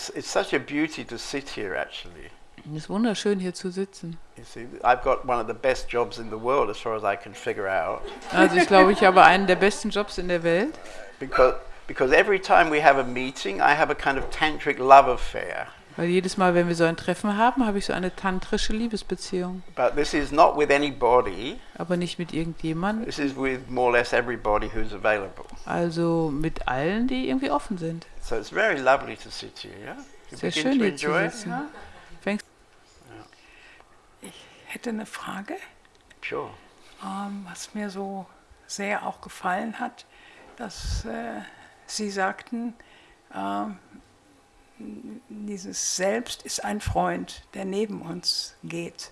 it's, it's such a beauty to sit here, actually. Es ist wunderschön hier zu sitzen. You see, I've got one of the best jobs in the world, as far as I can figure out, Also ich glaube, ich habe einen der besten Jobs in der Welt. because because every time we have a meeting, I have a kind of tantric love affair. Weil jedes Mal, wenn wir so ein Treffen haben, habe ich so eine tantrische Liebesbeziehung. But this is not with anybody. Aber nicht mit irgendjemandem, This is with more or less everybody who's available. also mit allen, die irgendwie offen sind. So it's very lovely to sit here. Yeah. You Sehr schön hier zu sitzen. Fängst Ich hätte eine Frage, Sure. ähm, was mir so sehr auch gefallen hat, dass äh, Sie sagten, ähm, dieses Selbst ist ein Freund, der neben uns geht.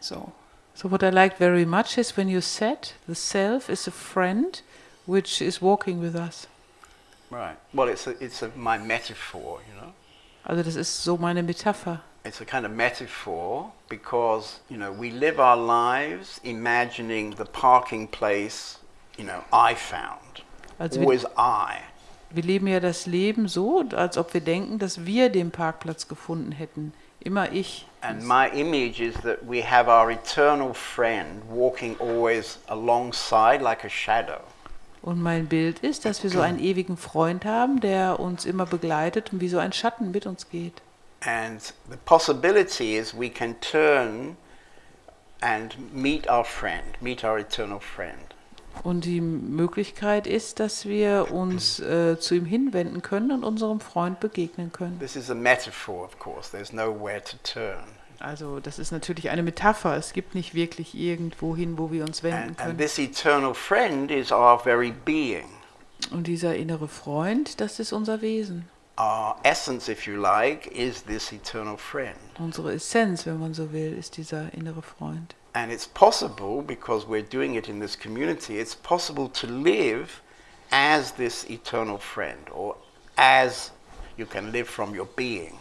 So, So what I liked very much is when you said the self is a friend which is walking with us. Right. Well, it's a, it's a, my metaphor, you know. Also das ist so meine Metapher. It's a kind of metaphor because you know we live our lives imagining the parking place, you know, I found. Also wir, Always I. wir leben ja das Leben so, als ob wir denken, dass wir den Parkplatz gefunden hätten. Immer ich. And my image is that we have our eternal friend walking always alongside like a shadow. Und mein Bild ist, dass wir so einen ewigen Freund haben, der uns immer begleitet und wie so ein Schatten mit uns geht. And the possibility is we can turn and meet our friend, meet our eternal friend. Und die Möglichkeit ist, dass wir uns äh, zu ihm hinwenden können und unserem Freund begegnen können. This is a metaphor, of course. There's nowhere to turn. Also das ist natürlich eine Metapher. Es gibt nicht wirklich irgendwo hin, wo wir uns wenden And, and können. this eternal friend is our very being. Und dieser innere Freund, das ist unser Wesen. Our essence, if you like, is this eternal friend. Unsere Essenz, wenn man so will, ist dieser innere Freund. And it's possible, because we're doing it in this community, it's possible to live as this eternal friend, or as you can live from your being.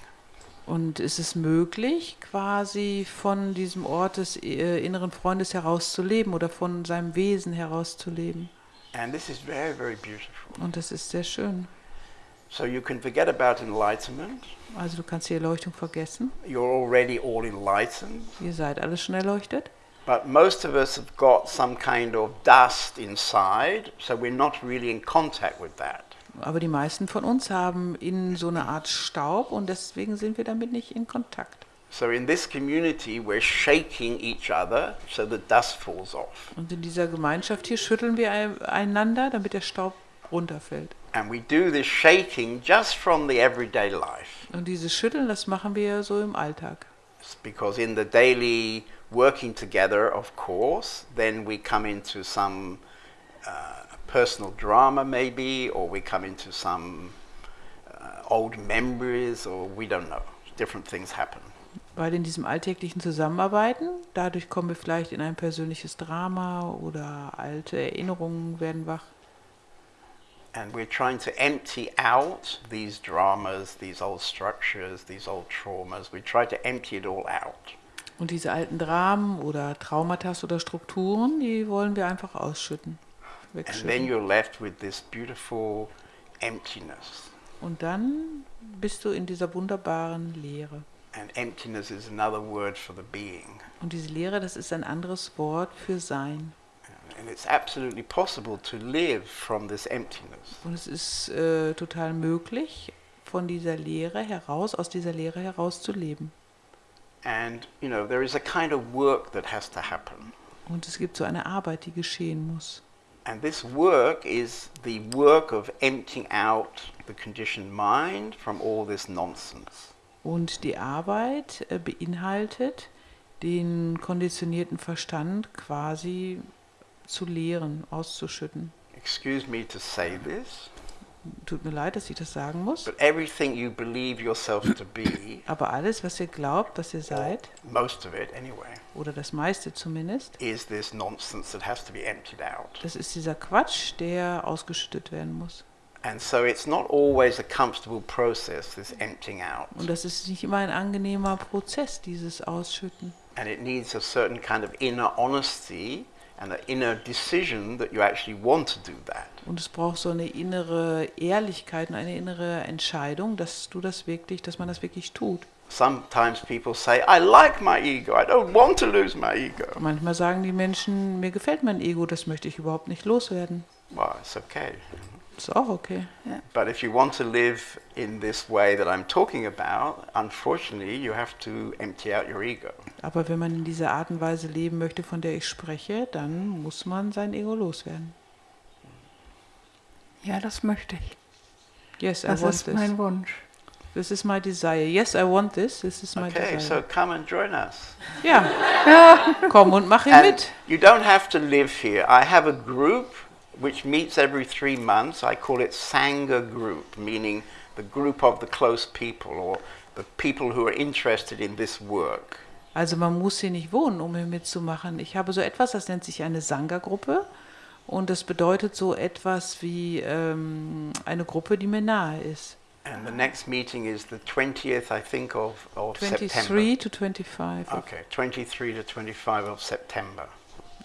Und es ist möglich, quasi von diesem Ort des äh, inneren Freundes herauszuleben oder von seinem Wesen herauszuleben. And this is very, very beautiful. Und das ist sehr schön. So you can forget about enlightenment. Also du kannst die Erleuchtung vergessen. You're already all enlightened. Ihr seid alle schon erleuchtet. But most of us have got some kind of dust inside, so we're not really in contact with that. Aber die meisten von uns haben innen so eine Art Staub und deswegen sind wir damit nicht in Kontakt. So in this community, we're shaking each other so the dust falls off. Und in dieser Gemeinschaft hier schütteln wir ein- einander, damit der Staub runterfällt. And we do this shaking just from the everyday life. Und dieses Schütteln, das machen wir so im Alltag. Because in the daily working together, of course, then we come into some uh, personal drama maybe, or we come into some uh, old memories, or we don't know. Different things happen. Weil in diesem alltäglichen Zusammenarbeiten, dadurch kommen wir vielleicht in ein persönliches Drama oder alte Erinnerungen werden wach. And we're trying to empty out these dramas, these old structures, these old traumas. We try to empty it all out. Und diese alten Dramen oder Traumata oder Strukturen, die wollen wir einfach ausschütten, And then you're left with this beautiful emptiness. Und dann bist du in dieser wunderbaren Leere. And emptiness is another word for the being. Und diese Leere, das ist ein anderes Wort für Sein. Und es ist äh, total möglich, von dieser Leere heraus, aus dieser Leere heraus zu leben. And, you know, there is a kind of work that has to happen. Und es gibt so eine Arbeit, die geschehen muss. And this work is the work of emptying out the conditioned mind from all this nonsense. Und die Arbeit äh, beinhaltet, den konditionierten Verstand quasi zu leeren, auszuschütten. Excuse me to say this, Tut mir leid, dass ich das sagen muss. but everything you believe yourself to be, Aber alles, was ihr glaubt, was ihr seid, most of it anyway, oder das meiste zumindest, is this nonsense that has to be emptied out. das ist dieser Quatsch, der ausgeschüttet werden muss. And so it's not always a comfortable process, this emptying out. Und das ist nicht immer ein angenehmer Prozess, dieses Ausschütten. And it needs a certain kind of inner honesty Und es braucht so eine innere Ehrlichkeit und eine innere Entscheidung, dass du das wirklich, dass man das wirklich tut. Sometimes people say, I like my ego, I don't want to lose my ego. Manchmal sagen die Menschen, mir gefällt mein Ego, das möchte ich überhaupt nicht loswerden. Well, it's okay. Ist auch okay. But if you want to live in this way that I'm talking about, unfortunately, you have to empty out your ego. Aber wenn man in dieser Art und Weise leben möchte, von der ich spreche, dann muss man sein Ego loswerden. Ja, das möchte ich. Yes, I Das want ist this. mein Wunsch. This is my desire. Yes, I want this. This is my Okay, so desire. come and join us. Ja, komm und mach ihn And mit. you don't have to live here. I have a group which meets every three months. I call it Sangha group, meaning the group of the close people or the people who are interested in this work. Also man muss hier nicht wohnen, um hier mitzumachen. Ich habe so etwas, das nennt sich eine Sangha-Gruppe. Und das bedeutet so etwas wie ähm, eine Gruppe, die mir nahe ist. And the next meeting is the 20th, I think, of, of September. 23 to 25. Okay, 23 to 25 of September.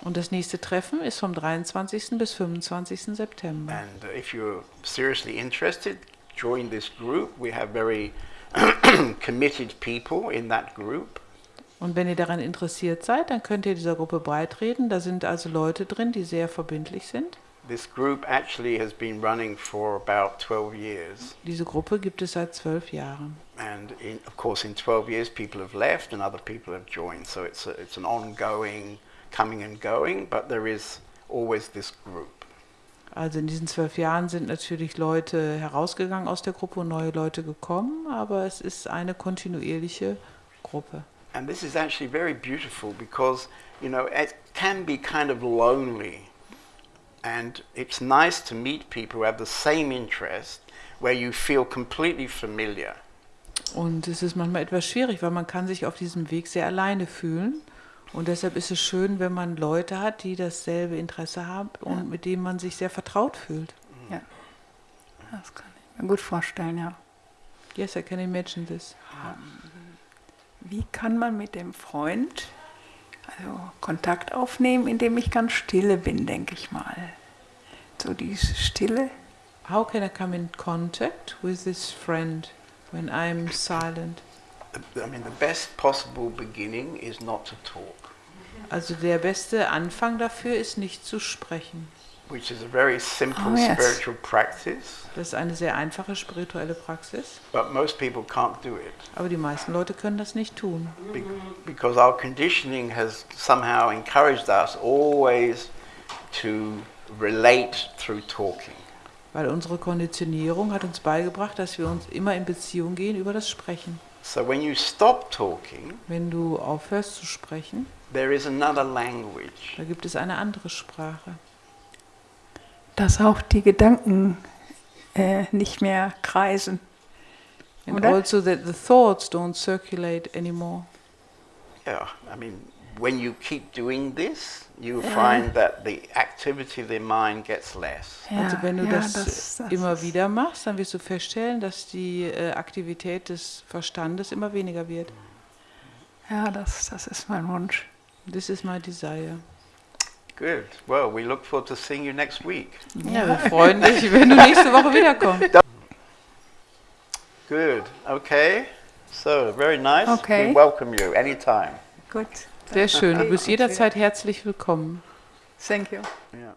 Und das nächste Treffen ist vom 23. bis 25. September. And uh, if you're seriously interested, join this group. We have very committed people in that group. Und wenn ihr daran interessiert seid, dann könnt ihr dieser Gruppe beitreten. Da sind also Leute drin, die sehr verbindlich sind. This group actually has been running for about 12 years. Diese Gruppe gibt es seit zwölf Jahren. And in, of course, in 12 years, people have left and other people have joined. So it's, a, it's an ongoing coming and going, but there is always this group. Also in diesen zwölf Jahren sind natürlich Leute herausgegangen aus der Gruppe und neue Leute gekommen, aber es ist eine kontinuierliche Gruppe. And this is actually very beautiful because, you know, it can be kind of lonely. And it's nice to meet people who have the same interest where you feel completely familiar. Und es ist manchmal etwas schwierig, weil man kann sich auf diesem Weg sehr alleine fühlen. Und deshalb ist es schön, wenn man Leute hat, die dasselbe Interesse haben und mit denen man sich sehr vertraut fühlt. Ja. Das kann ich mir gut vorstellen, ja. Yes, I can imagine this. Wie kann man mit dem Freund also Kontakt aufnehmen, indem ich ganz stille bin, denke ich mal. So diese Stille. How can I come in contact with this friend when I'm silent? I mean, the best possible beginning is not to talk, Also der beste Anfang dafür ist nicht zu sprechen. which is a very simple Oh, yes. spiritual practice, Das ist eine sehr einfache spirituelle Praxis, but most people can't do it aber die meisten Leute können das nicht tun, be- because our conditioning has somehow encouraged us always to relate through talking. weil unsere Konditionierung hat uns beigebracht, dass wir uns immer in Beziehung gehen über das Sprechen. So when you stop talking, Wenn du aufhörst zu sprechen, there is another language. da gibt es eine andere Sprache. Dass auch die Gedanken äh, nicht mehr kreisen. And Oder? also that the thoughts don't circulate anymore. Yeah, I mean, when you keep doing this, you find that the activity of the mind gets less. also wenn du ja, das, das- das immer wieder machst, dann wirst du feststellen, dass die äh, Aktivität des Verstandes immer weniger wird. Ja, das, das ist mein Wunsch. This is my desire. Good. Well, we look forward to seeing you next week. Ja, wir freuen dich, wenn du nächste Woche wiederkommst. Good. Okay. So, very nice. Okay. We welcome you anytime. Gut. Sehr schön, du bist jederzeit herzlich willkommen. Thank you. Yeah.